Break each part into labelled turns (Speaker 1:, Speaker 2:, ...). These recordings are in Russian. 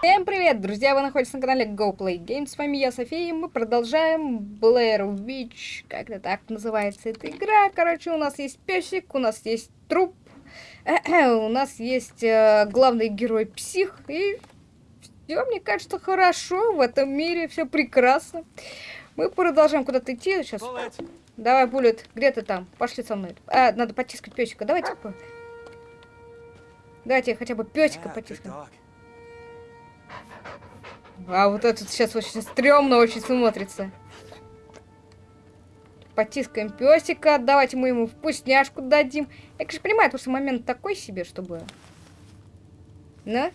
Speaker 1: Всем привет, друзья! Вы находитесь на канале GoPlay Games. С вами я, София, и мы продолжаем Blair Witch. Как-то так называется эта игра. Короче, у нас есть песик, у нас есть труп, у нас есть э, главный герой псих, и все, мне кажется, хорошо в этом мире, все прекрасно. Мы продолжаем куда-то идти сейчас. Давай, Буллет, где ты там? Пошли со мной. А, надо потискать песика. Давайте. Давайте хотя бы песика потискаем. А вот этот сейчас очень стрёмно очень смотрится. Потискаем песика, давайте мы ему вкусняшку дадим. Я, конечно, понимаю, потому что момент такой себе, чтобы... Ну?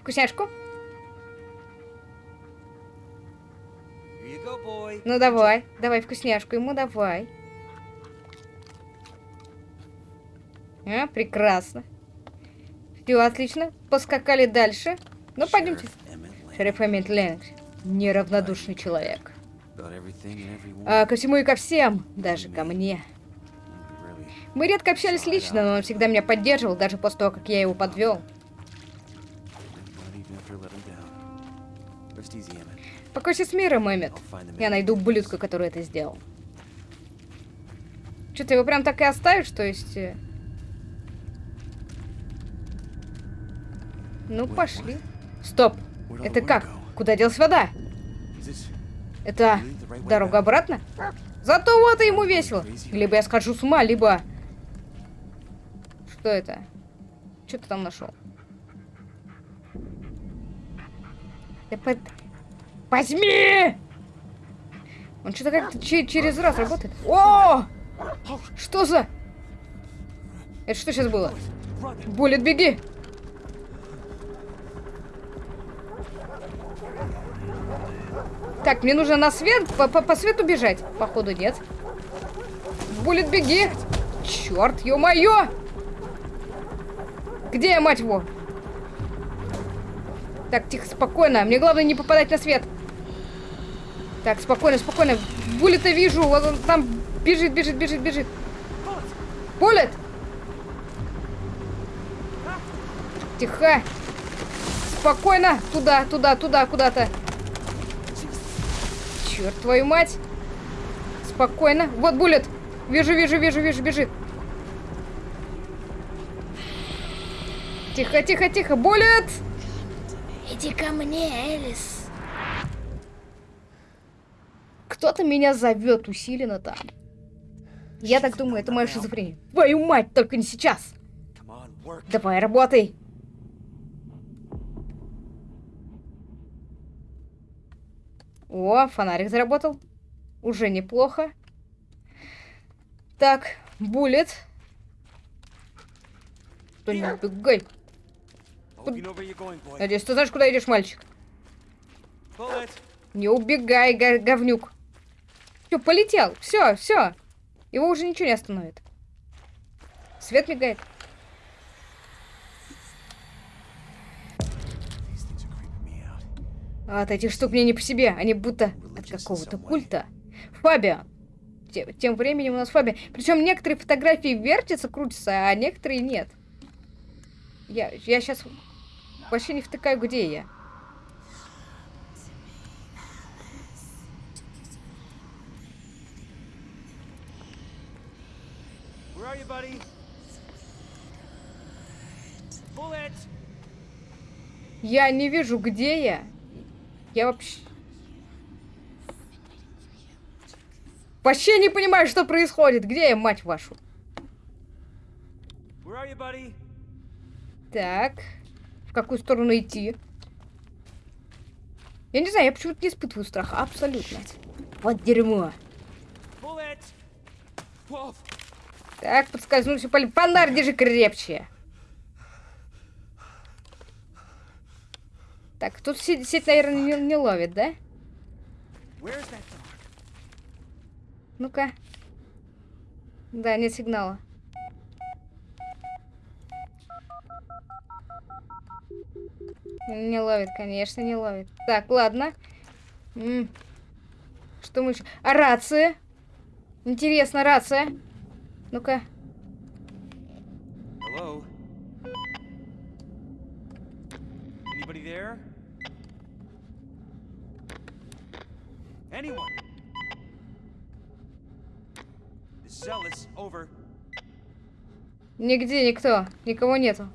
Speaker 1: Вкусняшку? Ну давай, давай вкусняшку ему, давай. А, прекрасно. Все, отлично. Поскакали дальше. Ну, пойдемте. Шериф Эммит Ленокс. Неравнодушный человек. А, ко всему и ко всем, даже ко мне. Мы редко общались лично, но он всегда меня поддерживал, даже после того, как я его подвел. Покойся с миром, Эммет. Я найду ублюдка, который это сделал. Что, ты его прям так и оставишь, то есть... Э? Ну, пошли. Стоп. Это как? Куда делась вода? Это дорога обратно? Зато вот и ему весело. Либо я схожу с ума, либо... Что это? Что ты там нашел? Да под... Возьми! Он что-то как-то через раз работает. О! Что за... Это что сейчас было? Буллет, беги! Так, мне нужно на свет, по, по, по свету бежать. Походу нет. Булит, беги. Черт, ё-моё! Где я, мать его? Так, тихо, спокойно. Мне главное не попадать на свет. Так, спокойно, спокойно. Буллета вижу. Вот он там бежит, бежит, бежит, бежит. Буллет! Тихо. Спокойно. Туда, туда, туда, куда-то. Черт твою мать. Спокойно. Вот буллет. Вижу, вижу, вижу, вижу, бежит. Тихо, тихо, тихо. Буллет!
Speaker 2: Иди ко мне, Элис.
Speaker 1: Кто-то меня зовет усиленно там. Я так думаю, это моя шизофрения. Твою мать, только не сейчас. Давай, работай. О, фонарик заработал. Уже неплохо. Так, буллет. Кто не убегай. Надеюсь, ты знаешь, куда идешь, мальчик? Не убегай, говнюк. Все, полетел. Все, все. Его уже ничего не остановит. Свет мигает. От этих штук мне не по себе, они будто от какого-то культа. Фабиан. Тем, тем временем у нас Фабиан. Причем некоторые фотографии вертятся, крутятся, а некоторые нет. Я, я сейчас вообще не втыкаю, где я. Я не вижу, где я. Я вообще... Вообще не понимаю, что происходит. Где я, мать вашу? Так. В какую сторону идти? Я не знаю, я почему-то не испытываю страха. Абсолютно. Вот дерьмо. Так, подскользнулся. Фонарь держи крепче. Так, тут сеть, сеть наверное, не, не ловит, да? Ну-ка. Да, нет сигнала. Не ловит, конечно, не ловит. Так, ладно. М -м. Что мы еще? А рация? Интересно, рация. Ну-ка.
Speaker 3: Anyone? Ellis. Over.
Speaker 1: Нигде никто. Никого нету.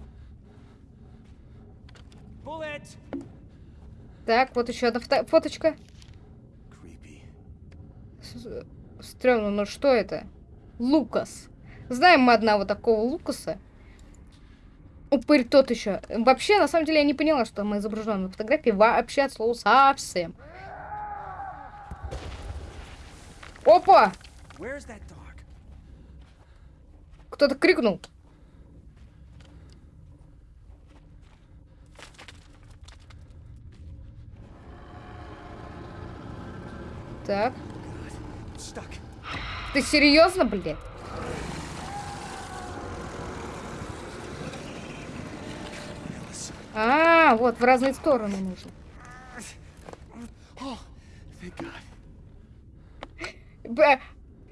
Speaker 3: Bullet!
Speaker 1: Так, вот еще одна фото- фоточка.
Speaker 3: Creepy.
Speaker 1: С- Стрёмно, ну что это? Лукас. Знаем мы одного такого Лукаса. Упырь тот еще. Вообще, на самом деле, я не поняла, что мы изображены на фотографии. Вообще, от слова совсем. Опа! Кто-то крикнул. Так. Ты серьезно?
Speaker 3: Ellis.
Speaker 1: А, вот, в разные стороны нужно.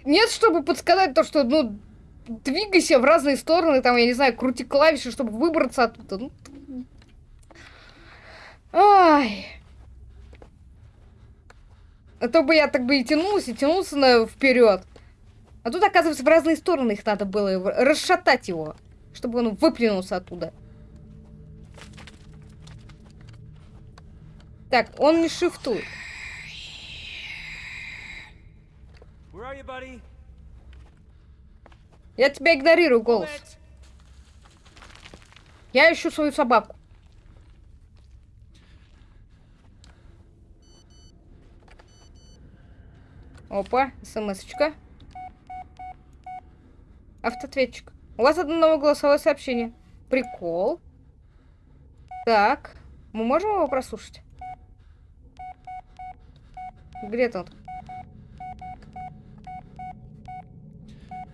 Speaker 1: Нет, чтобы подсказать то, что, ну, двигайся в разные стороны, там, я не знаю, крути клавиши, чтобы выбраться оттуда. Ну, Ай. А то бы я так бы и тянулся, и тянулся на вперед. А тут, оказывается, в разные стороны их надо было расшатать его, чтобы он выплюнулся оттуда. Так, он не шифтует.
Speaker 3: Where are you, buddy?
Speaker 1: Я тебя игнорирую, голос. Я ищу свою собаку. Опа, смс-очка. Автоответчик. У вас одно новое голосовое сообщение. Прикол. Так, мы можем его прослушать? Где тот?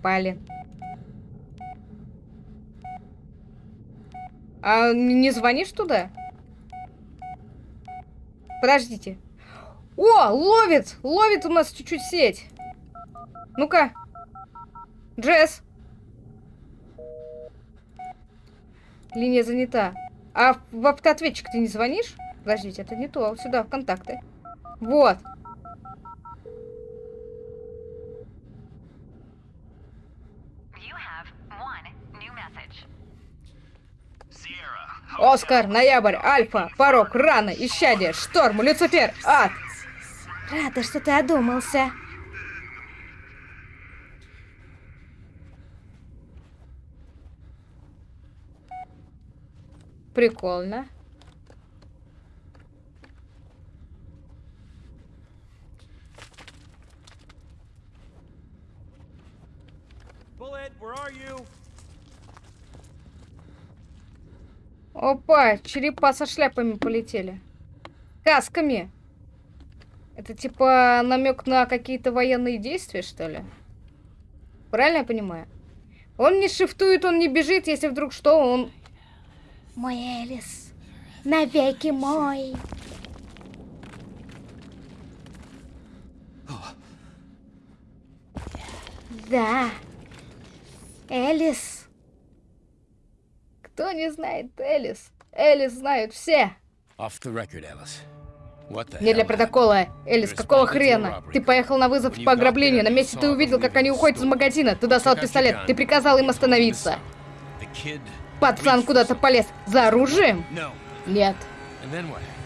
Speaker 1: Блин. А не звонишь туда? Подождите. О, ловит! Ловит у нас чуть-чуть сеть. Ну-ка. Джесс. Линия занята. А в автоответчик ты не звонишь? Подождите, это не то. Сюда, в контакты. Вот. Оскар, Ноябрь, Альфа, Порог, Рано, Исчадие, Шторм, Люцифер, Ад.
Speaker 2: Рада, что ты одумался.
Speaker 1: Прикольно.
Speaker 3: Bullet, where are you?
Speaker 1: Опа, черепа со шляпами полетели. Касками. Это типа намек на какие-то военные действия, что ли? Правильно я понимаю? Он не шифтует, он не бежит, если вдруг что, он...
Speaker 2: Мой Элис. Навеки мой. Да. Элис.
Speaker 1: Кто не знает Элис? Элис знают все.
Speaker 4: Off the record,
Speaker 1: Не для протокола. Элис, какого хрена? Ты поехал на вызов по ограблению. На месте ты увидел, как они уходят из магазина. Ты достал пистолет. Ты приказал им остановиться. Пацан куда-то полез. За оружием? Нет.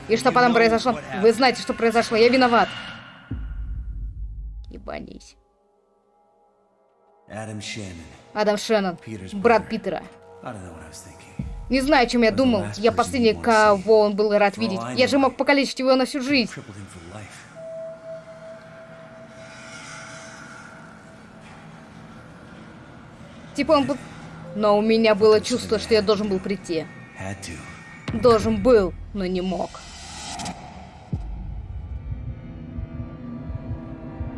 Speaker 1: И что потом произошло? Вы знаете, что произошло. Я виноват. Ебанись.
Speaker 5: Adam Shannon.
Speaker 1: Адам Шеннон, брат Питера. Не знаю, о чем я думал. Я последний, кого он был рад видеть. Я же мог покалечить его на всю жизнь. Типа он был... Но у меня было чувство, что я должен был прийти. Должен был, но не мог.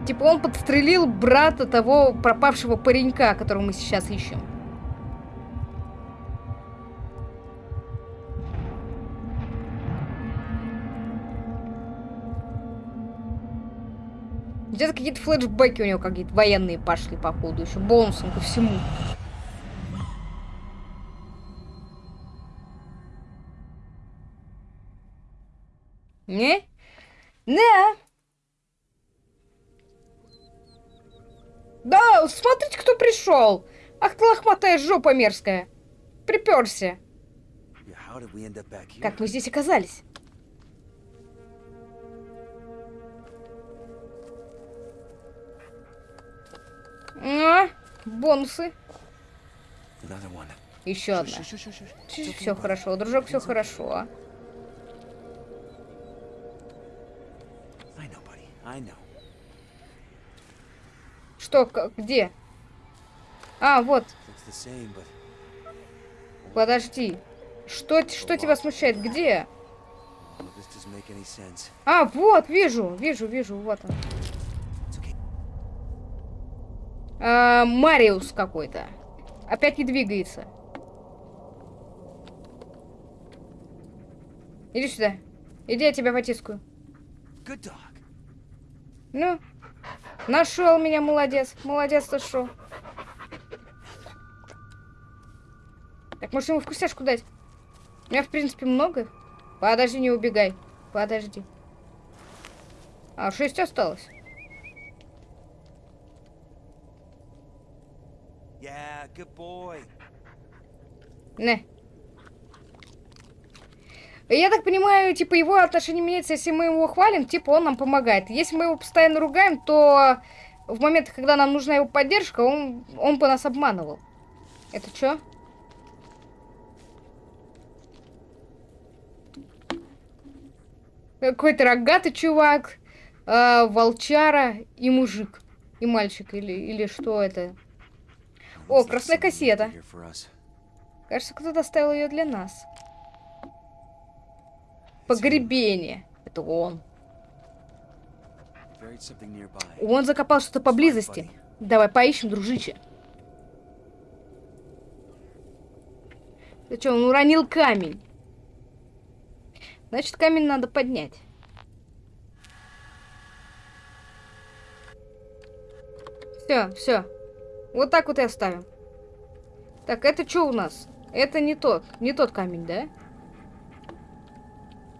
Speaker 1: Типа он подстрелил брата того пропавшего паренька, которого мы сейчас ищем. Где-то какие-то флешбеки у него какие-то военные пошли, походу, еще бонусом ко всему. Не? Да. Да, смотрите, кто пришел. Ах ты лохматая жопа мерзкая. Приперся. Как мы здесь оказались? А, бонусы. Еще одна. Все хорошо, дружок, все хорошо. Что, как, где? А, вот, подожди. Что, что тебя смущает? Где? А, вот, вижу, вижу, вижу, вот он. А, Мариус какой-то. Опять не двигается. Иди сюда. Иди, я тебя потискаю. Ну, нашел меня, молодец. Молодец, шо. Так, может, ему вкусняшку дать? У меня, в принципе, много. Подожди, не убегай. Подожди. А, шесть осталось.
Speaker 5: Yeah, good boy.
Speaker 1: Не. Я так понимаю, типа, его отношение меняется, если мы его хвалим, типа, он нам помогает. Если мы его постоянно ругаем, то в момент, когда нам нужна его поддержка, он, он бы нас обманывал. Это что? Какой-то рогатый чувак, э, волчара и мужик. И мальчик, или, или что это? О, красная кассета. Кажется, кто-то оставил ее для нас. Погребение. Это он. Он закопал что-то поблизости. Давай поищем, дружище. Ты что, он уронил камень? Значит, камень надо поднять. Все, все. Вот так вот и оставим. Так, это что у нас? Это не тот, не тот камень, да?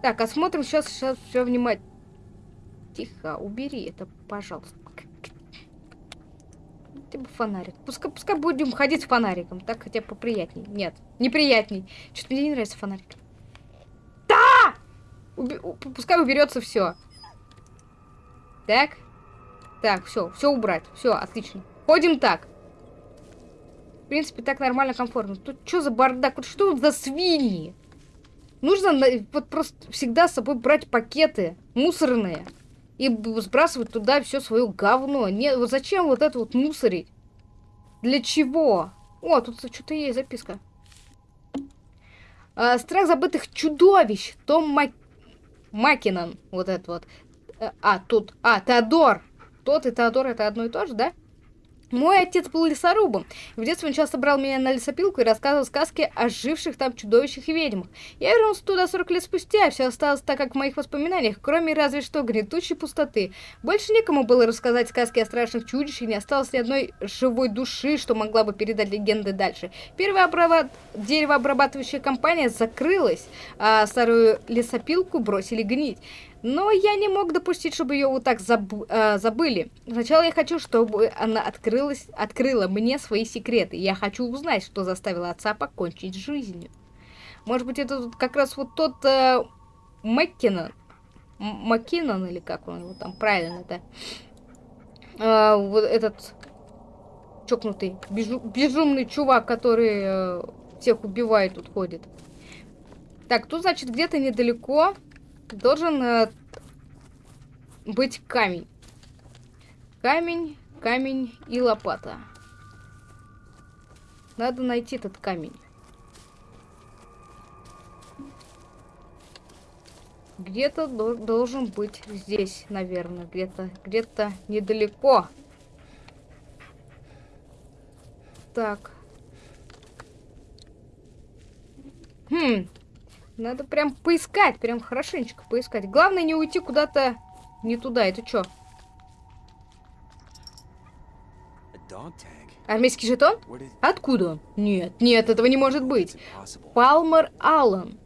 Speaker 1: Так, осмотрим сейчас, сейчас все внимательно. Тихо, убери это, пожалуйста. Хотя бы фонарик. Пускай, пускай будем ходить с фонариком. Так хотя бы поприятней. Нет, неприятней. Что-то мне не нравится фонарик. Да! Уби- пускай уберется все. Так. Так, все, все убрать. Все, отлично. Ходим так. Принципе, так нормально, комфортно. Тут что за бардак? Вот что за свиньи? Нужно вот просто всегда с собой брать пакеты мусорные и сбрасывать туда все свое говно. Не, вот зачем вот это вот мусорить? Для чего? О, тут что-то есть записка. А, страх забытых чудовищ. Том Мак... Макинон. Вот это вот. Э, А, тут... А, Теодор. Тот и Теодор это одно и то же, да? Мой отец был лесорубом. В детстве он часто брал меня на лесопилку и рассказывал сказки о живших там чудовищах и ведьмах. Я вернулся туда 40 лет спустя, все осталось так, как в моих воспоминаниях, кроме разве что гнетущей пустоты. Больше некому было рассказать сказки о страшных чудищах, не осталось ни одной живой души, что могла бы передать легенды дальше. Первая обрабат... деревообрабатывающая компания закрылась, а старую лесопилку бросили гнить. Но я не мог допустить, чтобы ее вот так заб- э, забыли. Сначала я хочу, чтобы она открылась, открыла мне свои секреты. Я хочу узнать, что заставило отца покончить с жизнью. Может быть, это как раз вот тот э, Маккинон. Маккинон, или как он его там правильно-то? Э, вот этот чокнутый, безу- безумный чувак, который э, всех убивает, тут ходит. Так, тут, значит, где-то недалеко должен э, быть камень. Камень, камень и лопата. Надо найти этот камень. Где-то дол- должен быть здесь, наверное, где-то, где-то недалеко. Так. Хм, надо прям поискать, прям хорошенечко поискать. Главное не уйти куда-то не туда. Это что? Армейский жетон? Откуда он? Нет, нет, этого не может быть. Палмер Аллен.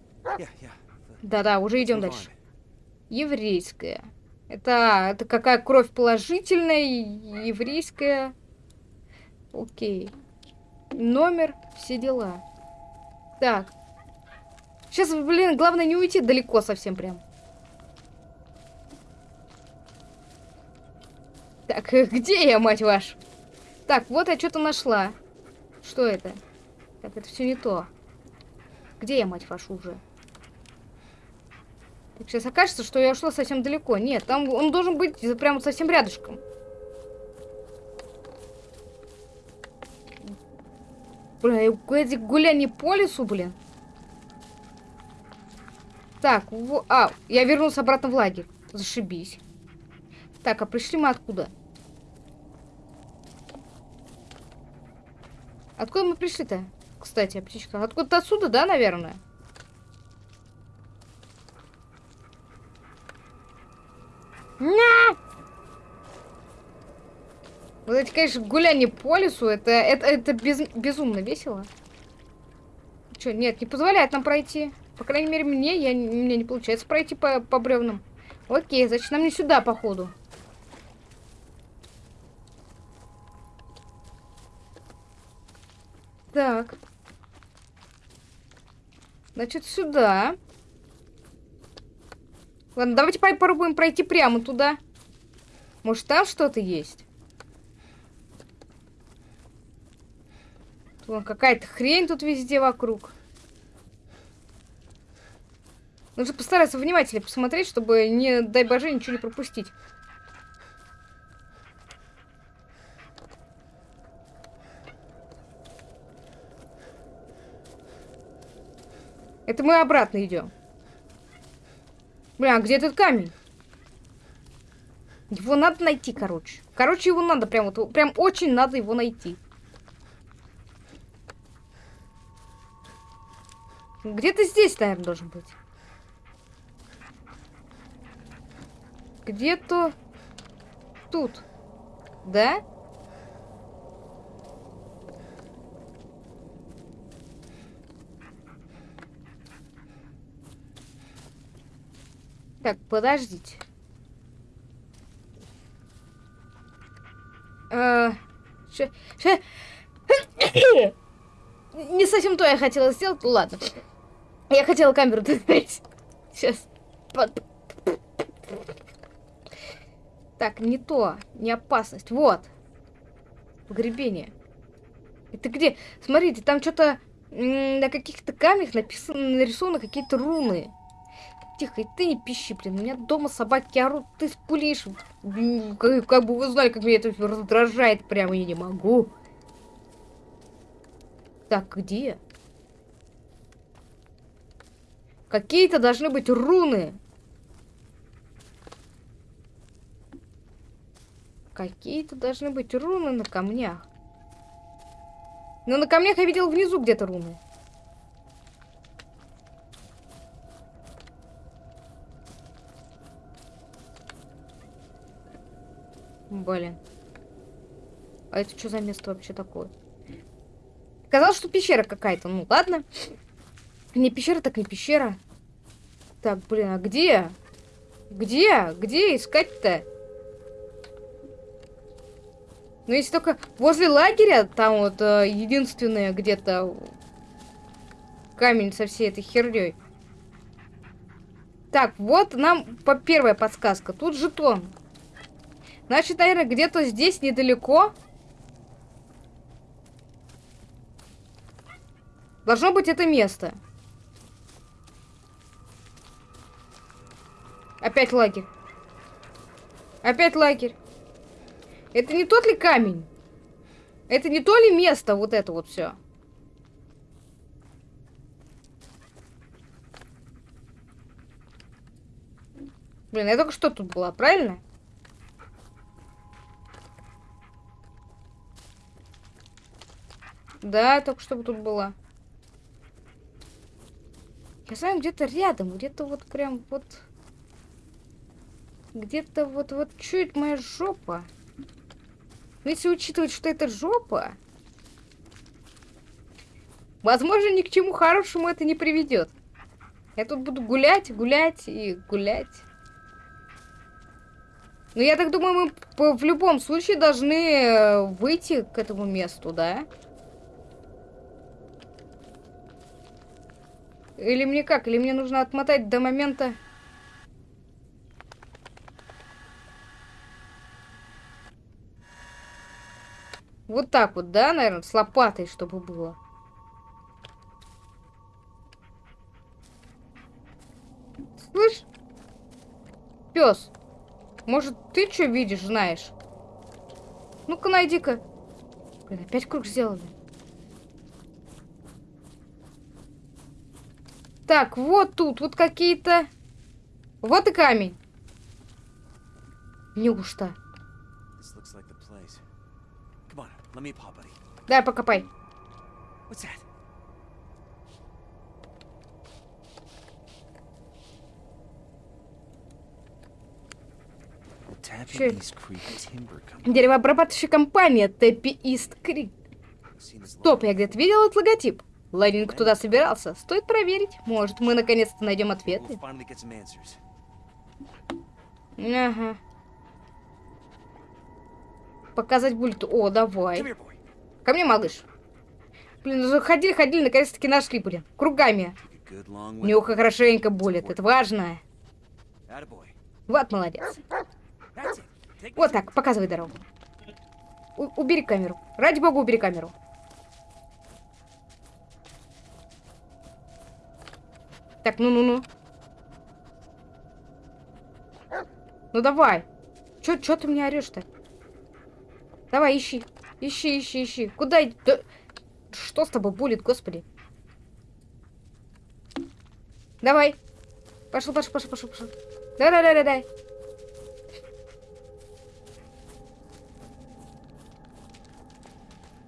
Speaker 1: Да-да, уже идем дальше. Еврейская. Это, это какая кровь положительная, еврейская. Окей. Номер, все дела. Так. Сейчас, блин, главное не уйти далеко совсем прям. Так, где я, мать вашу? Так, вот я что-то нашла. Что это? Так, это все не то. Где я, мать вашу, уже? Так, сейчас окажется, что я ушла совсем далеко. Нет, там он должен быть прямо совсем рядышком. Бля, эти гуляния по лесу, блин. Так, во... а, я вернулся обратно в лагерь. Зашибись. Так, а пришли мы откуда? Откуда мы пришли-то? Кстати, птичка. Откуда-то отсюда, да, наверное? На! Вот эти, конечно, гуляния по лесу, это, это, это без, безумно весело. Че, нет, не позволяет нам пройти. По крайней мере, мне, я, мне не получается пройти по, по бревнам. Окей, значит, нам не сюда, походу. Так. Значит, сюда. Ладно, давайте попробуем пройти прямо туда. Может, там что-то есть? Какая-то хрень тут везде вокруг. Нужно постараться внимательнее посмотреть, чтобы, не дай боже, ничего не пропустить. Это мы обратно идем. Бля, а где этот камень? Его надо найти, короче. Короче, его надо прям вот, прям очень надо его найти. Где-то здесь, наверное, должен быть. Где-то тут. Да? Так, подождите. Э, ше, ше... Не совсем то я хотела сделать, ладно. Я хотела камеру достать. Сейчас. Так, не то, не опасность. Вот. Погребение. Это где? Смотрите, там что-то на каких-то камнях написано, нарисованы какие-то руны. Тихо, и ты не пищи, блин. У меня дома собаки орут, ты спулишь. Как, как бы вы знали, как меня это раздражает. Прямо я не могу. Так, где? Какие-то должны быть руны. Какие-то должны быть руны на камнях. Но на камнях я видел внизу где-то руны. Блин. А это что за место вообще такое? Казалось, что пещера какая-то. Ну, ладно. Не пещера, так не пещера. Так, блин, а где? Где? Где искать-то? Ну, если только возле лагеря, там вот э, единственное где-то камень со всей этой херней. Так, вот нам по первая подсказка. Тут жетон. Значит, наверное, где-то здесь недалеко. Должно быть это место. Опять лагерь. Опять лагерь. Это не тот ли камень? Это не то ли место, вот это вот все? Блин, я только что тут была, правильно? Да, только что тут была. Я с вами где-то рядом, где-то вот прям вот... Где-то вот, вот чуть моя жопа. Но если учитывать, что это жопа, возможно, ни к чему хорошему это не приведет. Я тут буду гулять, гулять и гулять. Ну, я так думаю, мы в любом случае должны э, выйти к этому месту, да? Или мне как? Или мне нужно отмотать до момента... Вот так вот, да, наверное, с лопатой, чтобы было. Слышь? Пес, может, ты что видишь, знаешь? Ну-ка, найди-ка. Блин, опять круг сделали. Так, вот тут, вот какие-то... Вот и камень. Неужто?
Speaker 5: Timber Company.
Speaker 1: Деревообрабатывающая компания Тэппи Ист Крик. Стоп, я где-то видел этот логотип. Ларинг туда собирался. Стоит проверить. Может, мы наконец-то найдем ответы. Ага. Показать будет. О, давай. Ко мне, малыш. Блин, уже ходили, ходили, наконец-таки нашли, блин. Кругами. Нюха хорошенько болит. Это важно. Вот молодец. Вот так, показывай дорогу. У- убери камеру. Ради бога, убери камеру. Так, ну-ну-ну. Ну давай. Чё, чё ты мне орешь-то? Давай, ищи. Ищи, ищи, ищи. Куда? да- Что с тобой булит, господи? Давай. Пошел, пошел, пошел, пошел, пошел. Давай, давай, давай, давай.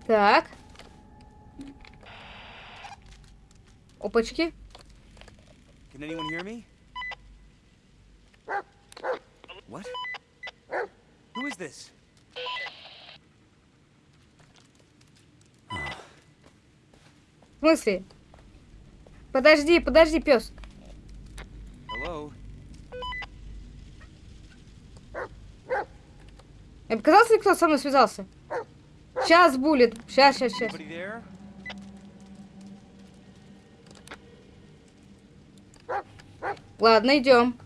Speaker 1: Так. Опачки.
Speaker 5: Can anyone hear me? What? Who is this?
Speaker 1: В смысле? Подожди, подожди, пес.
Speaker 5: Hello?
Speaker 1: Мне показалось ли, кто со мной связался? Сейчас будет. Сейчас, сейчас, сейчас. Ладно, идем.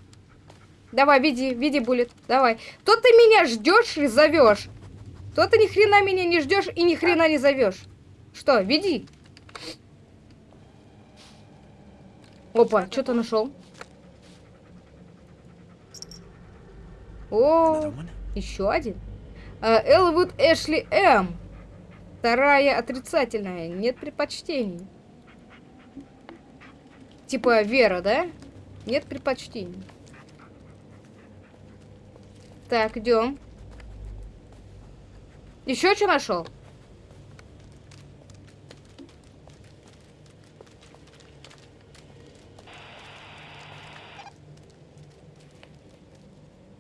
Speaker 1: Давай, веди, веди, булит. Давай. То ты меня ждешь и зовешь. То ты ни хрена меня не ждешь и ни хрена не зовешь. Что, веди. Опа, что-то нашел. О, еще один. А, Элвуд Эшли М. Вторая отрицательная. Нет предпочтений. Типа Вера, да? Нет предпочтений. Так, идем. Еще что нашел?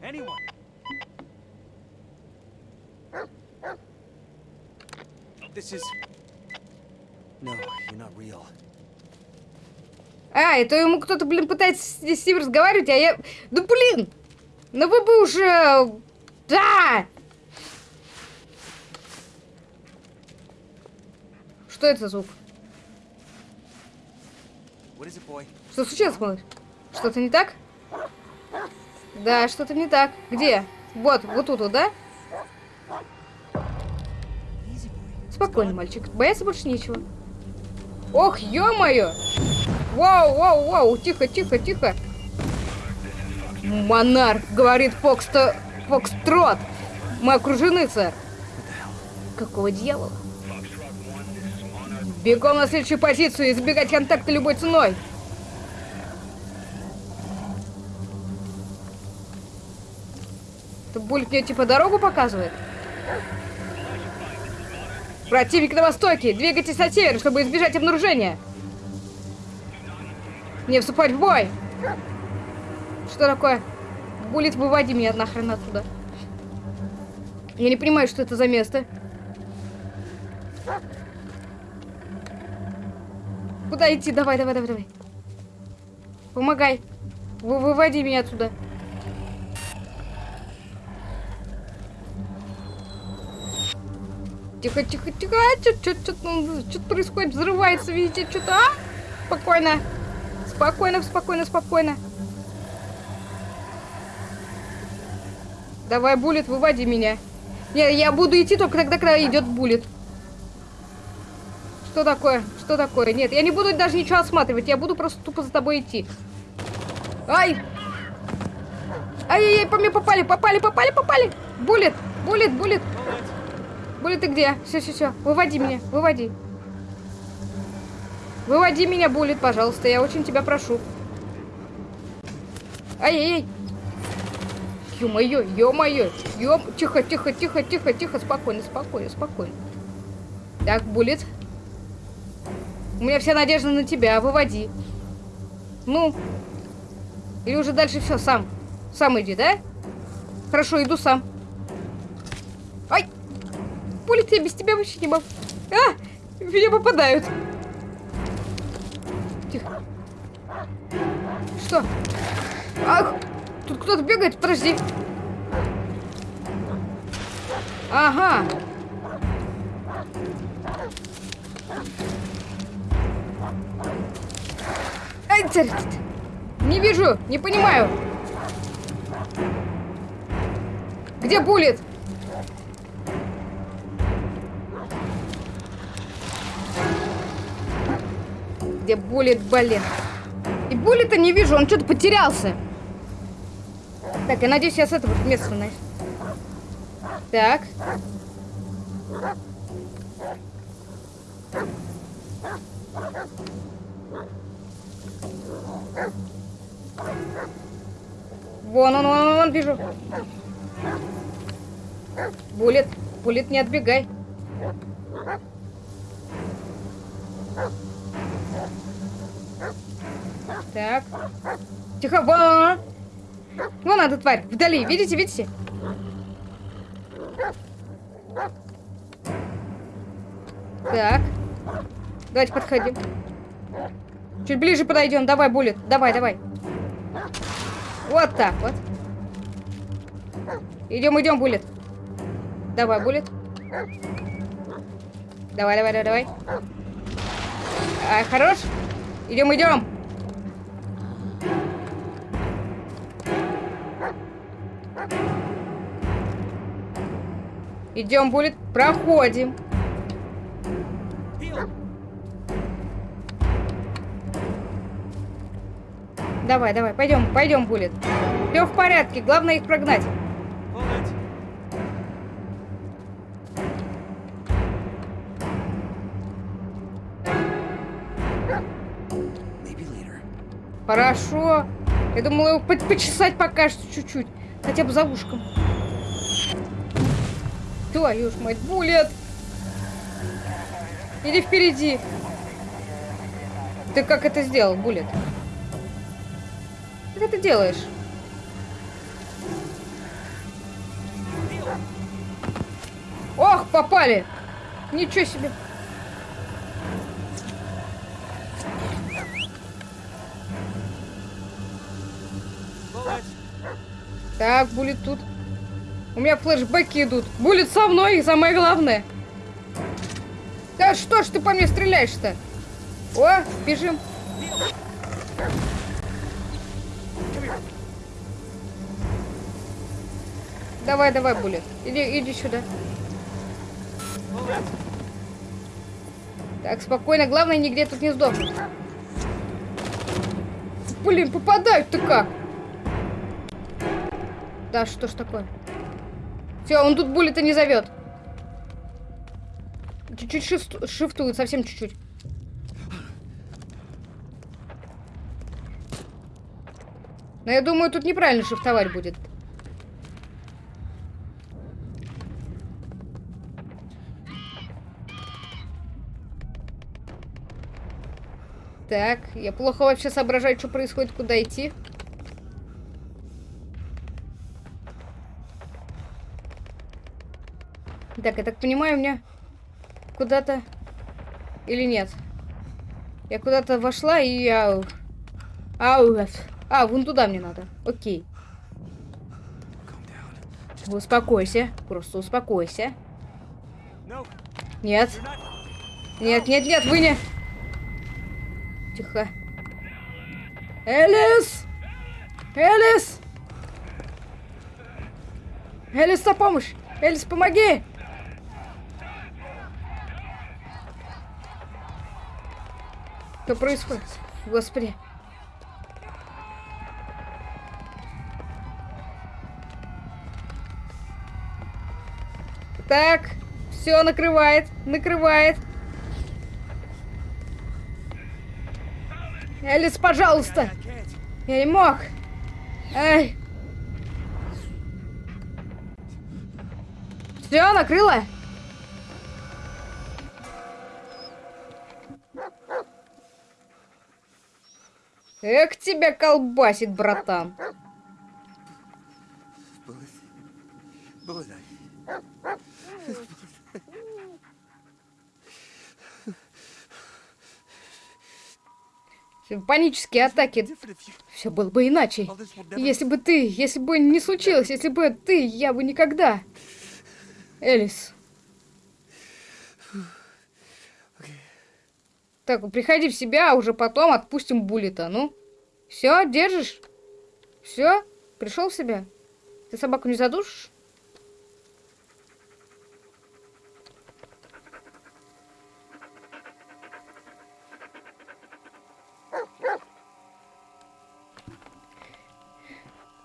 Speaker 5: Anyone? This is... No, you're not real.
Speaker 1: А, это ему кто-то, блин, пытается с, с ним разговаривать, а я... Да блин! Ну вы бы уже... Да! Что это за звук? Что случилось, малыш? Что-то не так? Да, что-то не так. Где? Вот, вот тут, вот, да? Спокойно, мальчик. Бояться больше нечего. Ох, ё-моё! Вау, вау, вау, тихо, тихо, тихо. Монарх, говорит Фоксто... Фокстрот. Мы окружены, сэр. Какого дьявола? Бегом на следующую позицию и избегать контакта любой ценой. Это Бульк мне типа дорогу показывает? Противник на востоке! Двигайтесь на север, чтобы избежать обнаружения! Не вступать в бой! Что такое? Булит, выводи меня нахрен отсюда. Я не понимаю, что это за место. Куда идти? Давай, давай, давай, давай. Помогай. Вы выводи меня отсюда. Тихо, тихо, тихо. А, Что-то происходит. Взрывается видите, Что-то, а? Спокойно. Спокойно, спокойно, спокойно. Давай, Буллет, выводи меня. Не, я буду идти только тогда, когда идет Буллет. Что такое? Что такое? Нет, я не буду даже ничего осматривать. Я буду просто тупо за тобой идти. Ай! Ай-яй-яй, по мне попали, попали, попали, попали! Буллет, Буллет, Буллет! Буллет, ты где? Все, все, все. Выводи меня, выводи. Выводи меня, Буллет, пожалуйста. Я очень тебя прошу. Ай-яй-яй. Ё-моё, ё-моё. Ё... Тихо, тихо, тихо, тихо, тихо. Спокойно, спокойно, спокойно. Так, Буллет. У меня вся надежда на тебя. Выводи. Ну. Или уже дальше все, сам. Сам иди, да? Хорошо, иду сам. Ай! Буллет, я без тебя вообще не могу. А! в Меня попадают. Что? Ах! Тут кто-то бегает, подожди. Ага. Ай, царь, Не вижу, не понимаю. Где буллет? Где буллет, блин? Буллета не вижу, он что-то потерялся. Так, я надеюсь, я с этого места найду. Так. Вон он, вон он, вон, вижу. Булет, булет, не отбегай. Так. Тихо, вон. Вон эта тварь, вдали, видите, видите? Так. Давайте подходим. Чуть ближе подойдем. Давай, Буллет. Давай, давай. Вот так вот. Идем, идем, Буллет. Давай, Буллет. Давай, давай, давай, давай. А, хорош. Идем, идем. Идем, Буллет. Проходим. Давай, давай, пойдем, пойдем, Буллет. Все в порядке, главное их прогнать. Хорошо. Я думала его по- почесать пока что чуть-чуть. Хотя бы за ушком. Твою ж мать, Буллет! Иди впереди. Ты как это сделал, Буллет? Как это делаешь? Ох, попали! Ничего себе! Так, Буллет тут. У меня флешбеки идут. Буллет со мной, самое главное. Да что ж ты по мне стреляешь-то? О, бежим. Давай, давай, Буллет. Иди, иди сюда. Так, спокойно. Главное, нигде тут не сдохнуть. Блин, попадают-то как? Да, что ж такое? Все, он тут буллета не зовет. Чуть-чуть шифт- шифтует, совсем чуть-чуть. Но я думаю, тут неправильно шифтовать будет. Так, я плохо вообще соображаю, что происходит, куда идти. Так, я так понимаю, меня куда-то... Или нет? Я куда-то вошла и я... Ау, а, вон туда мне надо. Окей. Успокойся. Просто успокойся. Нет. Нет, нет, нет, вы не... Тихо. Элис! Элис! Элис, на помощь! Элис, помоги! Что происходит? Господи. Так, все накрывает, накрывает. Элис, пожалуйста. Я не мог. Эй. Все, накрыла? Эх, тебя колбасит, братан. Панические атаки. Все было бы иначе. Если бы ты, если бы не случилось, если бы ты, я бы никогда. Элис. Так, приходи в себя, а уже потом отпустим Буллета. Ну, все, держишь? Все? Пришел в себя? Ты собаку не задушишь?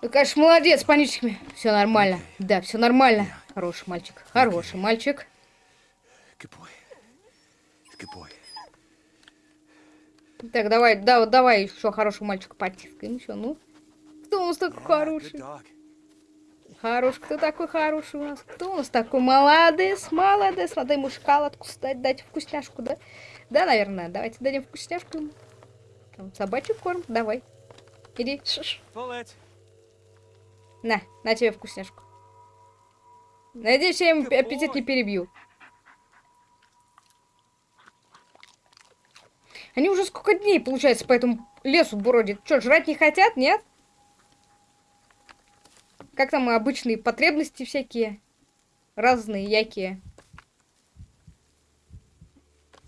Speaker 1: Ты, конечно, молодец, с паническими. Все нормально. Да, все нормально. Хороший мальчик. Хороший мальчик.
Speaker 5: Good boy. Good boy.
Speaker 1: Так, давай, да, вот давай еще хорошего мальчика потискаем. Еще, ну. Кто у нас такой хороший? Хорош, кто такой хороший у нас? Кто у нас такой молодец, молодец? Надо ему шоколадку стать, дать вкусняшку, да? Да, наверное. Давайте дадим вкусняшку. ему. Там собачий корм, давай. Иди. На, на тебе вкусняшку. Надеюсь, я им аппетит не перебью. Они уже сколько дней, получается, по этому лесу бродят. Что, жрать не хотят, нет? Как там обычные потребности всякие? Разные, якие.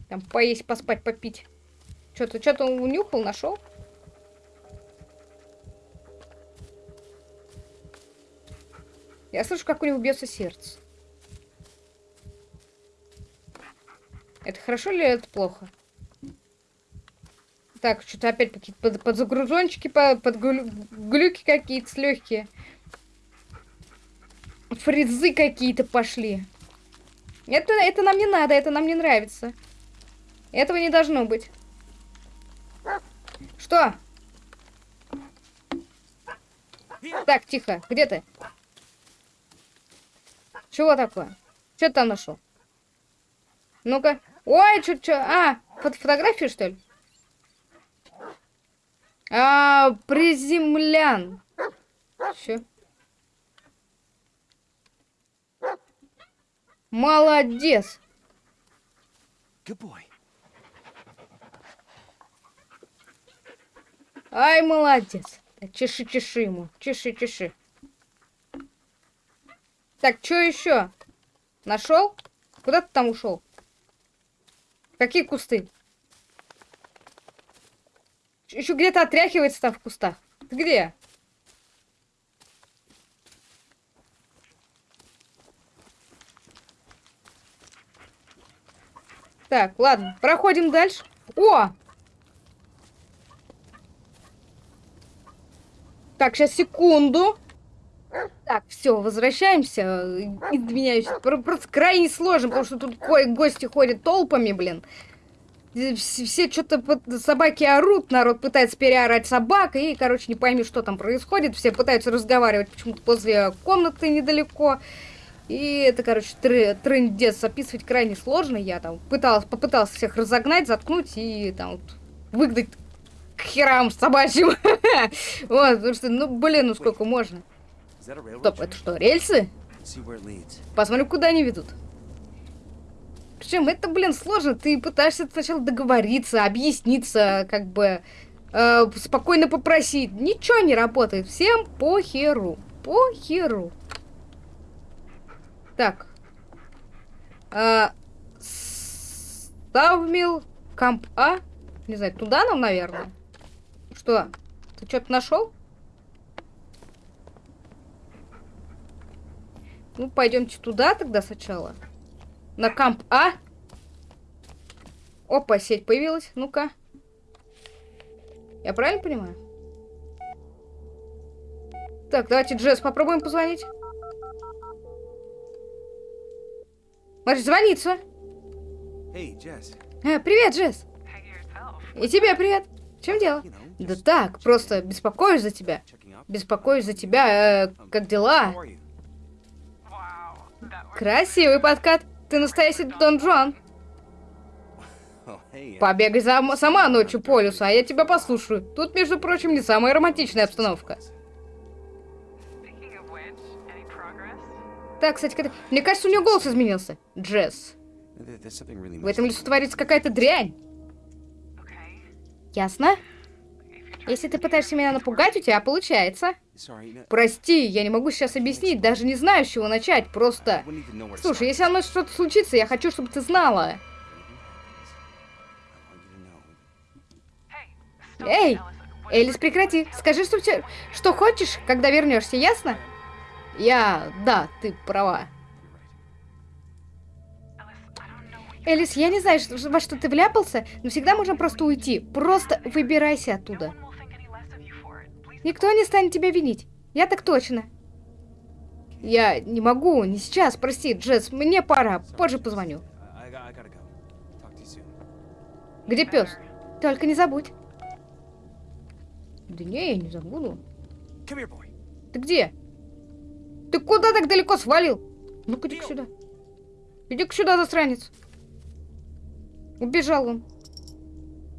Speaker 1: Там поесть, поспать, попить. Что-то, что-то унюхал, нашел? Я слышу, как у него бьется сердце. Это хорошо или это плохо? Так, что-то опять под, подзагрузончики, под, под глю- глюки какие-то легкие. Фризы какие-то пошли. Это, это нам не надо, это нам не нравится. Этого не должно быть. Что? Так, тихо. Где ты? Чего такое? Что ты там нашел? Ну-ка. Ой, что, что? А, фото фотографию, что ли? А, приземлян. Че? Молодец. Ай, молодец. Чеши, чеши ему. Чеши, чеши. Так, что еще? Нашел? Куда ты там ушел? Какие кусты? Еще где-то отряхивается там в кустах. Ты где? Так, ладно, проходим дальше. О! Так, сейчас секунду. Так, все, возвращаемся. Извиняюсь, про- просто крайне сложно, потому что тут гости ходят толпами, блин. Вс- Все что-то собаки орут, народ пытается переорать собак, и, короче, не пойми, что там происходит. Все пытаются разговаривать почему-то возле комнаты недалеко. И это, короче, тры- трындец описывать крайне сложно. Я там пыталась, попыталась всех разогнать, заткнуть и там вот выгнать к херам собачьим. Вот, потому что, ну, блин, ну сколько можно. Стоп, это что, рельсы? Посмотрим, куда они ведут. Причем это, блин, сложно. Ты пытаешься сначала договориться, объясниться, как бы э, спокойно попросить. Ничего не работает. Всем похеру. Похеру. Так. А, Ставмил, Камп А. Не знаю, туда нам, наверное. Что? Ты что-то нашел? Ну, пойдемте туда тогда сначала. На Камп А. Опа, сеть появилась. Ну-ка. Я правильно понимаю? Так, давайте Джесс попробуем позвонить. Может, звонится.
Speaker 5: Hey, Jess.
Speaker 1: Э, привет, Джесс. И тебе привет. В чем дело?
Speaker 5: You know,
Speaker 1: Да так, просто беспокоюсь за тебя. Беспокоюсь за тебя. Э, как дела? Красивый подкат. Ты настоящий Дон
Speaker 5: uh,
Speaker 1: Побегай за- сама ночью по лесу, а я тебя послушаю. Тут, между прочим, не самая романтичная обстановка. Так, кстати, когда- мне кажется, у нее голос изменился. Джесс. В этом лесу творится какая-то дрянь. Ясно? Если ты пытаешься меня напугать, у тебя получается. Прости, я не могу сейчас объяснить, даже не знаю, с чего начать, просто... Слушай, если со мной что-то случится, я хочу, чтобы ты знала. Эй, Элис, прекрати. Скажи, что, тебе- что хочешь, когда вернешься, ясно? Я... Да, ты права. Элис, я не знаю, во что ты вляпался, но всегда можно просто уйти. Просто выбирайся оттуда. Никто не станет тебя винить. Я так точно. Я не могу, не сейчас, прости, Джесс, мне пора, позже позвоню. Где пес? Только не забудь. Да не, я не забуду.
Speaker 5: Here.
Speaker 1: Ты где? Ты куда так далеко свалил? Ну-ка, иди сюда. Иди-ка сюда, засранец. Убежал он.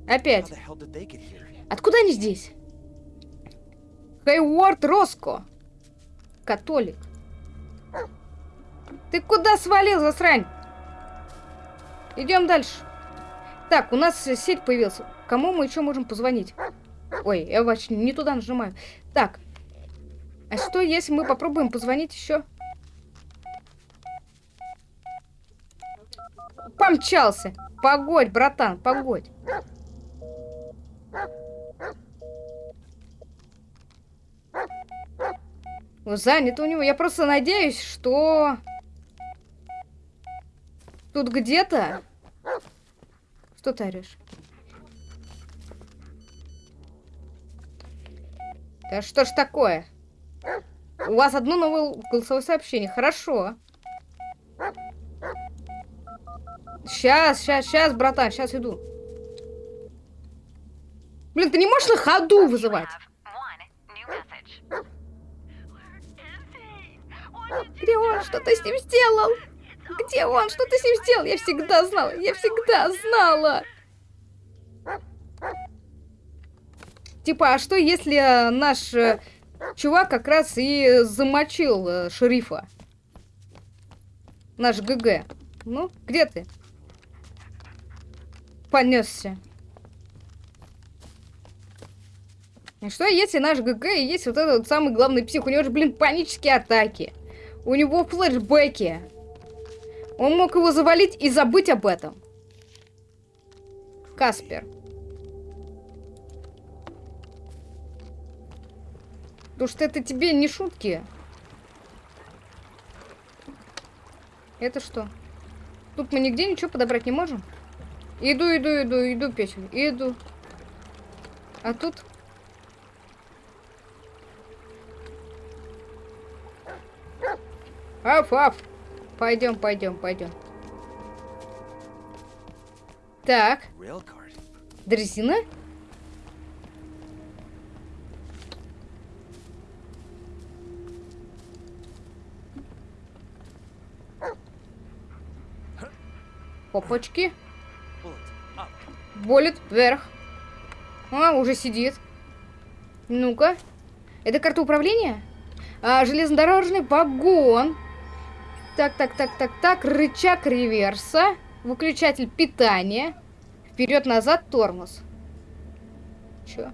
Speaker 1: Опять. Откуда они здесь? Хейворд Роско. Католик. Ты куда свалил, засрань? Идем дальше. Так, у нас сеть появилась. Кому мы еще можем позвонить? Ой, я вообще не туда нажимаю. Так. А что, если мы попробуем позвонить еще? Помчался. Погодь, братан, погодь. Ну, Занято у него. Я просто надеюсь, что... Тут где-то... Что ты орешь? Да что ж такое? У вас одно новое голосовое сообщение. Хорошо. Сейчас, сейчас, сейчас, братан, сейчас иду. Блин, ты не можешь на ходу вызывать?
Speaker 6: have one new message. Where is he? What did you
Speaker 1: Где он? Что ты с ним сделал? Где он? Что ты с ним сделал? Я всегда знала. Я всегда знала. Типа, а что если э, наш э, чувак как раз и замочил э, шерифа? Наш ГГ. Ну, где ты? Понесся. И что если наш ГГ и есть вот этот вот самый главный псих? У него же, блин, панические атаки. У него флешбеки. Он мог его завалить и забыть об этом. Каспер. Потому что это тебе не шутки. Это что? Тут мы нигде ничего подобрать не можем? Иду, иду, иду, иду, печень, иду. А тут... Аф, аф. Пойдем, пойдем, пойдем. Так, дрезина?
Speaker 5: Up.
Speaker 1: Болит вверх. А, уже сидит. Ну-ка. Это карта управления? А, железнодорожный вагон. Так, так, так, так, так. Рычаг реверса. Выключатель питания. Вперед-назад тормоз. Чё?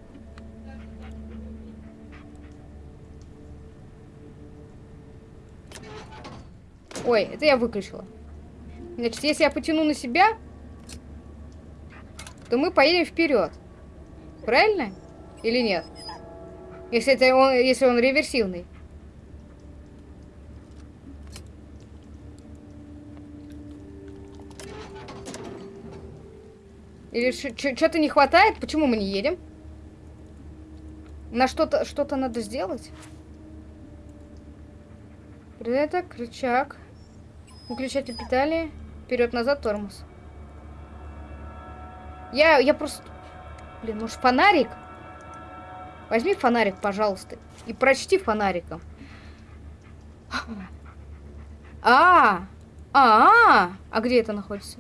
Speaker 1: Ой, это я выключила. Значит, если я потяну на себя... то мы поедем вперед. Правильно? Или нет? Если это он, если он реверсивный. Или что-то не хватает? Почему мы не едем? На что-то что-то надо сделать? Это рычаг. Выключатель питания. Вперед-назад тормоз. Я, я просто... Блин, может фонарик? Возьми фонарик, пожалуйста. И прочти фонариком. А, а, а, а где это находится?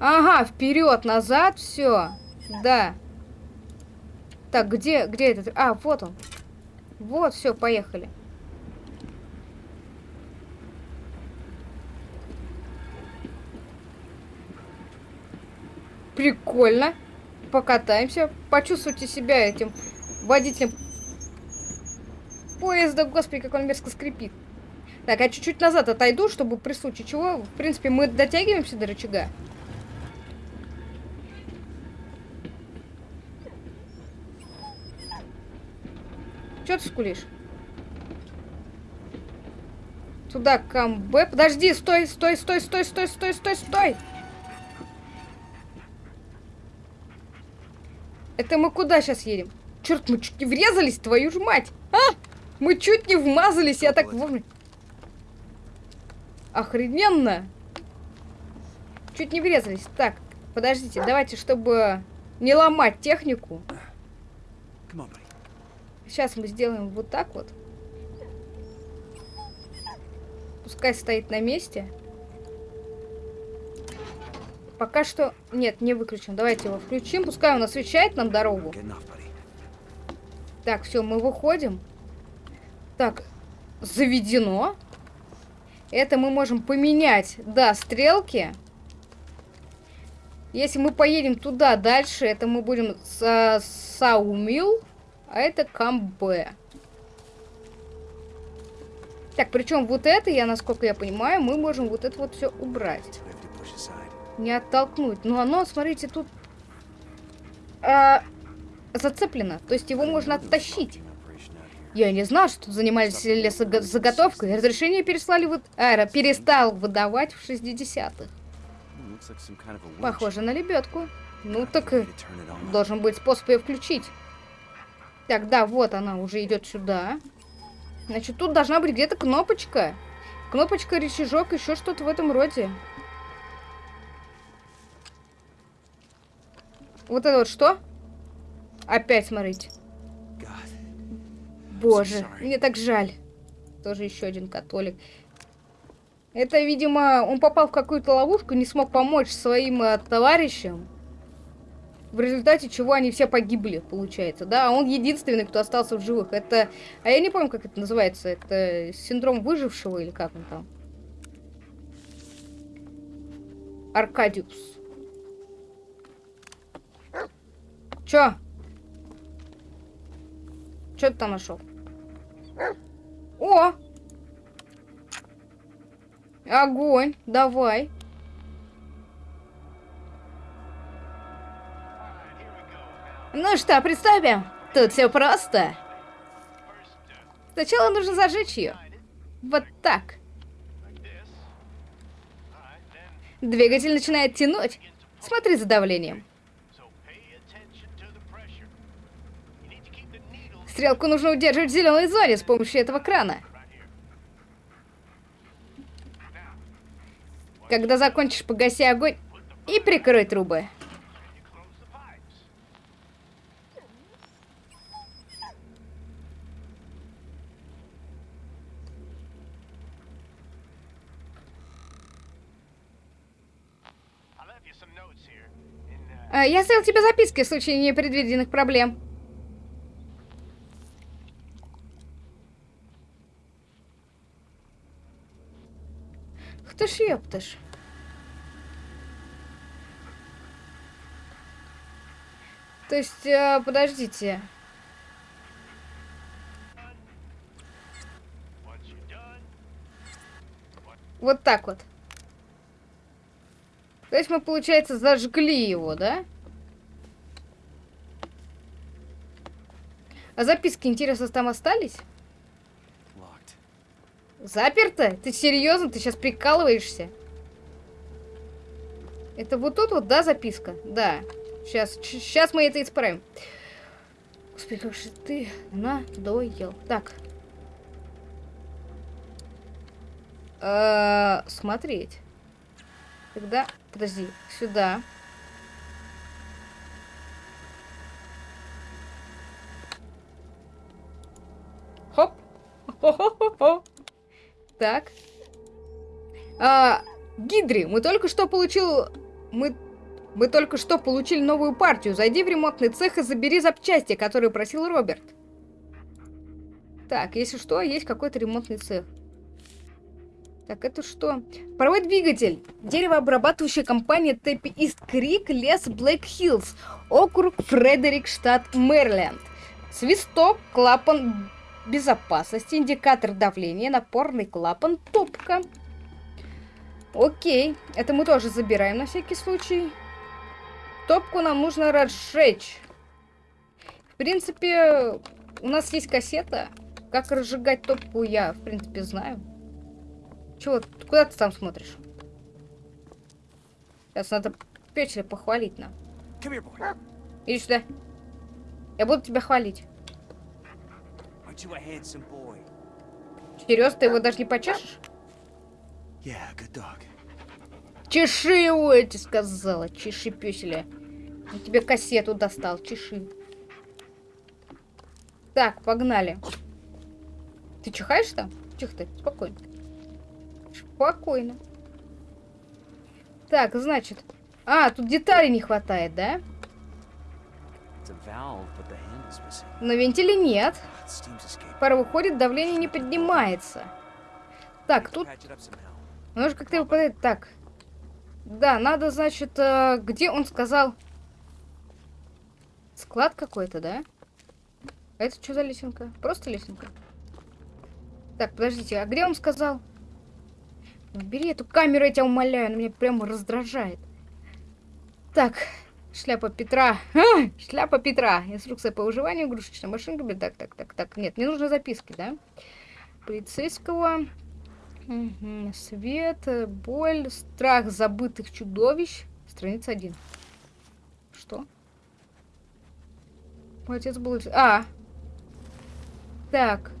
Speaker 1: Ага, вперед, назад, все. Да. Так, где, где этот? А, вот он. Вот, все, поехали. Прикольно. Покатаемся. Почувствуйте себя этим водителем поезда. Господи, как он мерзко скрипит. Так, а чуть-чуть назад отойду, чтобы при случае чего... В принципе, мы дотягиваемся до рычага. Че ты скулишь? Туда, камбэ. Подожди, стой, стой, стой, стой, стой, стой, стой, стой. Это мы куда сейчас едем? Черт, мы чуть не врезались, твою ж мать! А! Мы чуть не вмазались, я так вовремя. Охрененно! Чуть не врезались. Так, подождите, давайте, чтобы не ломать технику. Сейчас мы сделаем вот так вот. Пускай стоит на месте. Пока что... Нет, не выключим. Давайте его включим. Пускай он освещает нам дорогу. Так, все, мы выходим. Так, заведено. Это мы можем поменять, да, стрелки. Если мы поедем туда дальше, это мы будем с Саумил. А это камбе. Так, причем вот это, я, насколько я понимаю, мы можем вот это вот все убрать. Не оттолкнуть. Но оно, смотрите, тут а, зацеплено. То есть его можно оттащить. Я не знал, что занимались лесозаготовкой. Разрешение переслали вот... Аэро перестал выдавать в 60-х. Похоже на лебедку. Ну так должен быть способ ее включить. Так, да, вот она уже идет сюда. Значит, тут должна быть где-то кнопочка. Кнопочка, рычажок, еще что-то в этом роде. Вот это вот что? Опять смотрите. Боже, мне так жаль. Тоже еще один католик. Это, видимо, он попал в какую-то ловушку, не смог помочь своим э, товарищам в результате чего они все погибли, получается, да, а он единственный, кто остался в живых. Это, а я не помню, как это называется, это синдром выжившего или как он там? Аркадиус. Чё? Чё ты там нашел? О! Огонь, давай. Ну что, приступим? Тут все просто. Сначала нужно зажечь ее. Вот так. Двигатель начинает тянуть. Смотри за давлением. Стрелку нужно удерживать в зеленой зоне с помощью этого крана. Когда закончишь, погаси огонь и прикрой трубы. Я оставил тебе записки в случае непредвиденных проблем. Кто ж ёпташ? То есть, э, подождите. Вот так вот. То есть мы, получается, зажгли его, да? А записки, интересно, там остались? Заперто? Ты серьезно? Ты сейчас прикалываешься? Это вот тут вот, да, записка? Да. Сейчас, сейчас мы это исправим. Господи, как же ты надоел. Так. Э, смотреть. Тогда, подожди, сюда. Хоп. Хо-хо-хо-хо. Так. А, Гидри, мы только что получил... Мы... Мы только что получили новую партию. Зайди в ремонтный цех и забери запчасти, которые просил Роберт. Так, если что, есть какой-то ремонтный цех. Так, это что? Паровой двигатель. Деревообрабатывающая компания Тэппи Ист Крик, лес Блэк Хиллз. Округ Фредерик, штат Мэриленд. Свисток, клапан безопасности, индикатор давления, напорный клапан, топка. Окей, это мы тоже забираем на всякий случай. Топку нам нужно разжечь. В принципе, у нас есть кассета. Как разжигать топку, я, в принципе, знаю. Чего, куда ты там смотришь? Сейчас надо Петя похвалить нам. Иди сюда. Я буду тебя хвалить. Серьезно, ты его даже не почешешь?
Speaker 5: Yeah.
Speaker 1: Чеши его, я тебе сказала. Чеши, пёселя. Я тебе кассету достал. Чеши. Так, погнали. Ты чихаешь там? Тихо ты, спокойно. Спокойно. Так, значит. А, тут деталей не хватает, да? На вентиле нет. Пара выходит, давление не поднимается. Так, тут. Нужно как-то его подать. Так. Да, надо, значит, э, где он сказал? Склад какой-то, да? А это что за лесенка? Просто лесенка? Так, подождите, а где он сказал? Бери эту камеру, я тебя умоляю, она меня прямо раздражает. Так, шляпа Петра. А, шляпа Петра. Инструкция по выживанию игрушечной машинками. Так, так, так, так. Нет, мне нужны записки, да? Полицейского. Мгм. Свет, боль, страх забытых чудовищ. Страница 1. Что? Мой отец был... А! Так.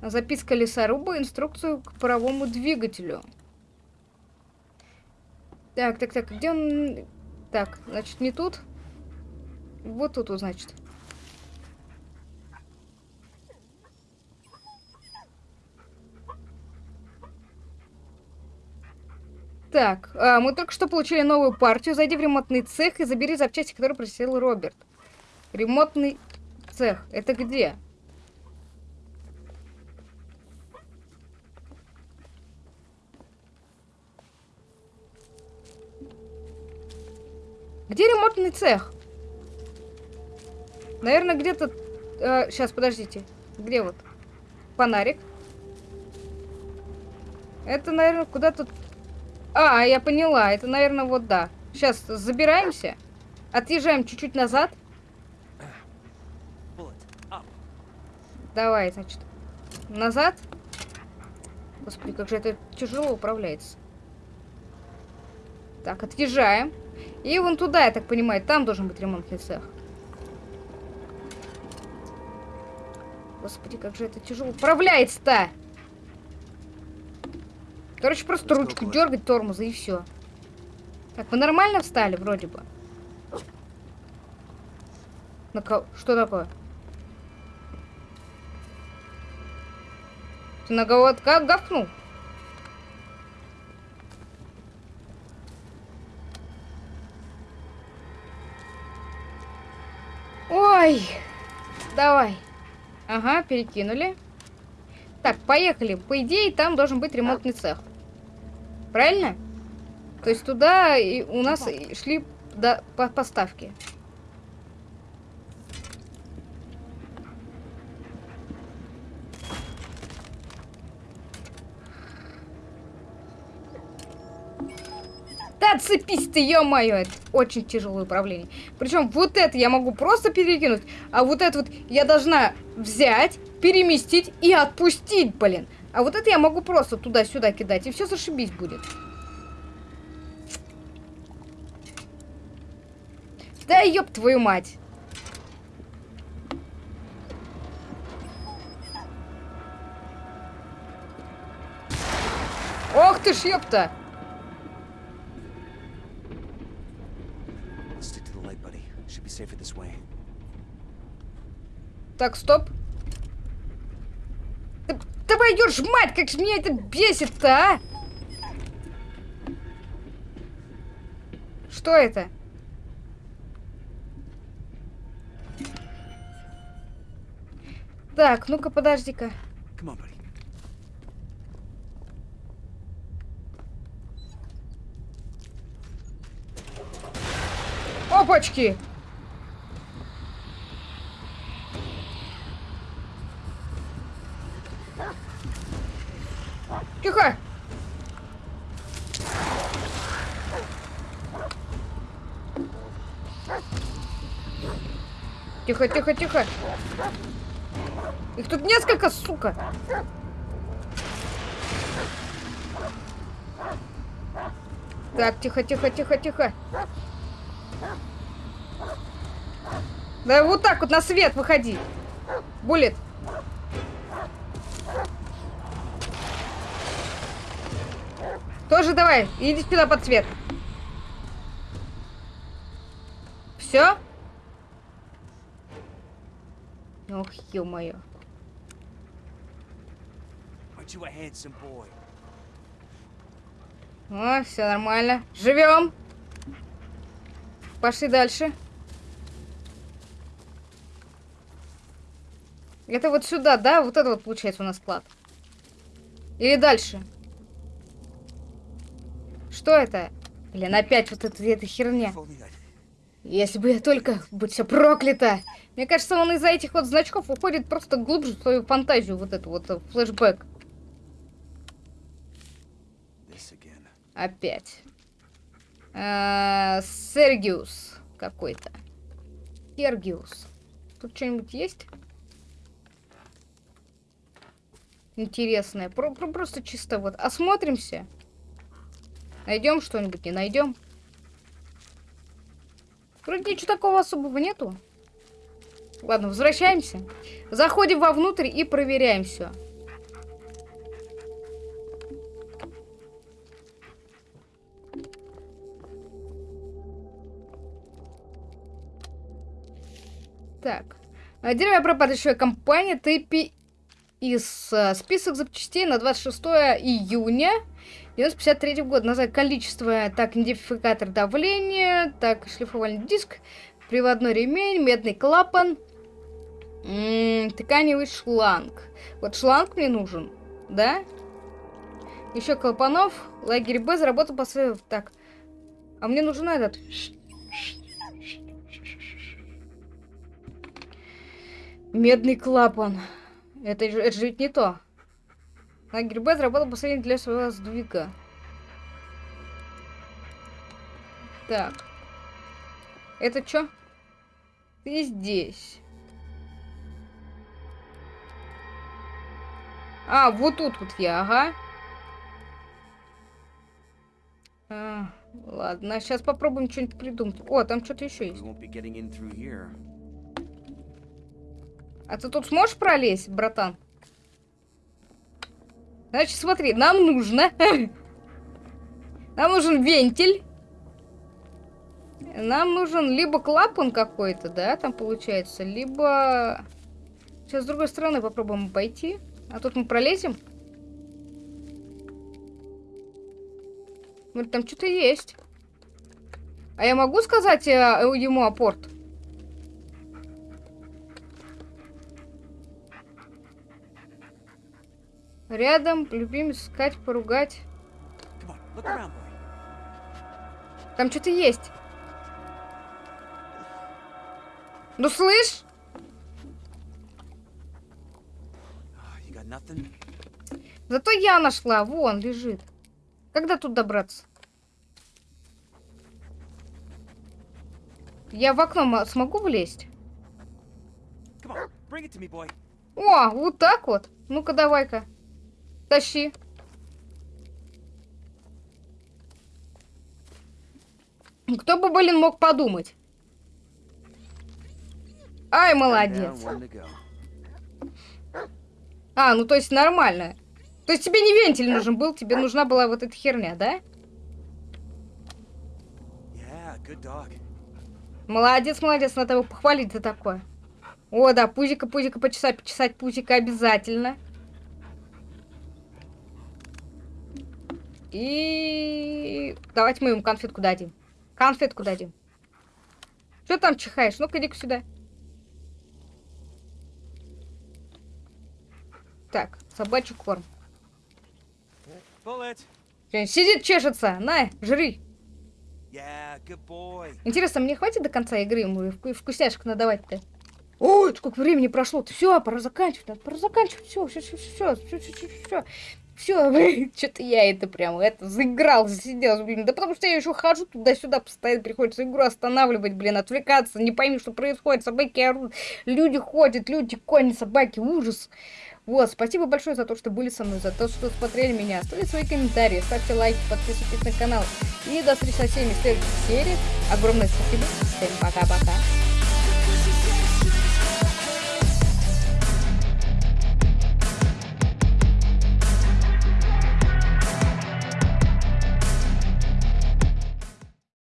Speaker 1: Записка лесоруба, инструкцию к паровому двигателю. Так, так, так, где он... Так, значит, не тут. Вот тут, вот, значит. Так, а, мы только что получили новую партию. Зайди в ремонтный цех и забери запчасти, которые просил Роберт. Ремонтный цех. Это где? Где ремонтный цех? Наверное, где-то... сейчас, подождите. Где вот? Фонарик. Это, наверное, куда-то... А, я поняла. Это, наверное, вот да. Сейчас забираемся. Отъезжаем чуть-чуть назад. Давай, значит. Назад. Господи, как же это тяжело управляется. Так, отъезжаем. И вон туда, я так понимаю, там должен быть ремонтный цех. Господи, как же это тяжело управляется-то! Короче, просто ручку дергать тормоза и все. Так, мы нормально встали, вроде бы. На ко- Что такое? Ты на кого как гавкнул? Ой, давай. Ага, перекинули. Так, поехали. По идее, там должен быть ремонтный цех. Правильно? То есть туда и у нас шли до, по поставки. Да цепись ты, ё-моё, это очень тяжелое управление. Причем вот это я могу просто перекинуть, а вот это вот я должна взять, переместить и отпустить, блин. А вот это я могу просто туда-сюда кидать, и все зашибись будет. Да ёб твою мать. Ох ты ж ёпта. Так, стоп. Да, давай, ёж мать, как же меня это бесит-то, а? Что это? Так, ну-ка, подожди-ка. Опачки! Тихо! Тихо, тихо, тихо. Их тут несколько, сука. Так, тихо, тихо, тихо, тихо. Да вот так вот на свет выходи. Буллет. Тоже давай, иди сюда под цвет. Все? Ох, ё-моё. О, все нормально. Живем. Пошли дальше. Это вот сюда, да? Вот это вот получается у нас склад. Или дальше? Что это? Блин, опять вот эта, эта херня. Если бы я только... Будь все проклято! Мне кажется, он из-за этих вот значков уходит просто глубже в свою фантазию, вот эту вот э, флешбэк. Опять. А, Сергиус какой-то. Сергиус. Тут что-нибудь есть? Интересное. Про- про- просто чисто вот осмотримся. Найдем что-нибудь, не найдем. Вроде ничего такого особого нету. Ладно, возвращаемся. Заходим вовнутрь и проверяем все. Так. Деревья пропадающая компания ТП из э, список запчастей на 26 июня 1953 года. Назвать количество, так, идентификатор давления, так, шлифовальный диск, приводной ремень, медный клапан, м, тканевый шланг. Вот шланг мне нужен, да? Еще клапанов, лагерь Б заработал по своему... Так, а мне нужен этот... Медный клапан. Это, это же ведь не то. Лагерь Б заработал последний для своего сдвига. Так. Это что? Ты здесь. А, вот тут вот я, ага. А, ладно, сейчас попробуем что-нибудь придумать. О, там что-то еще есть. А ты тут сможешь пролезть, братан? Значит, смотри, нам нужно... Нам нужен вентиль. Нам нужен либо клапан какой-то, да, там получается, либо... Сейчас с другой стороны попробуем пойти. А тут мы пролезем. Там что-то есть. А я могу сказать э, ему апорт? Рядом, любим искать, поругать. Там что-то есть. Ну слышь? Зато я нашла. Вон, лежит. Когда тут добраться? Я в окно мо- смогу влезть? О, вот так вот. Ну-ка, давай-ка. Тащи. Кто бы, блин, мог подумать? Ай, молодец. А, ну то есть нормально. То есть тебе не вентиль нужен был, тебе нужна была вот эта херня, да?
Speaker 5: Yeah.
Speaker 1: Молодец, молодец, надо его похвалить за такое. О, да, пузика, пузика, почесать, почесать пузика обязательно. И давайте мы ему конфетку дадим. Конфетку дадим. Что там чихаешь? Ну-ка, иди сюда. Так, собачий корм. Сидит, чешется. На, жри.
Speaker 5: Yeah.
Speaker 1: Интересно, мне хватит до конца игры ему вку- вкусняшек надавать-то? Ой, сколько времени прошло. Все, пора заканчивать. надо, Пора заканчивать. Все, все, все, все, все, все, все, все. Все, что-то я это прям это заиграл, засиделся, блин. Да потому что я еще хожу туда-сюда, постоянно приходится игру останавливать, блин, отвлекаться, не пойми, что происходит. Собаки орут, люди ходят, люди, кони, собаки, ужас. Вот, спасибо большое за то, что были со мной, за то, что смотрели меня. Оставьте свои комментарии, ставьте лайки, подписывайтесь на канал. И до встречи со всеми в следующей серии. Огромное спасибо. Всем пока-пока.